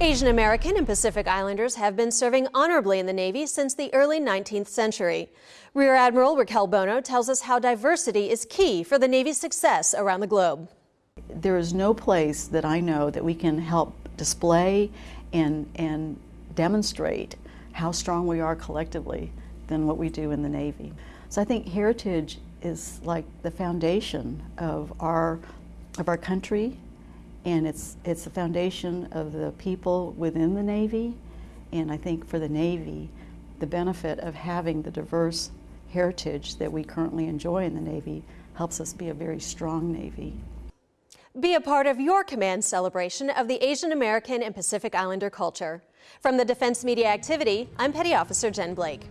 Asian American and Pacific Islanders have been serving honorably in the Navy since the early 19th century. Rear Admiral Raquel Bono tells us how diversity is key for the Navy's success around the globe. There is no place that I know that we can help display and, and demonstrate how strong we are collectively than what we do in the Navy. So I think heritage is like the foundation of our, of our country and it's, it's the foundation of the people within the Navy. And I think for the Navy, the benefit of having the diverse heritage that we currently enjoy in the Navy helps us be a very strong Navy. Be a part of your command celebration of the Asian American and Pacific Islander culture. From the Defense Media Activity, I'm Petty Officer Jen Blake.